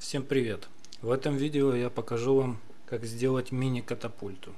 Всем привет! В этом видео я покажу вам как сделать мини-катапульту.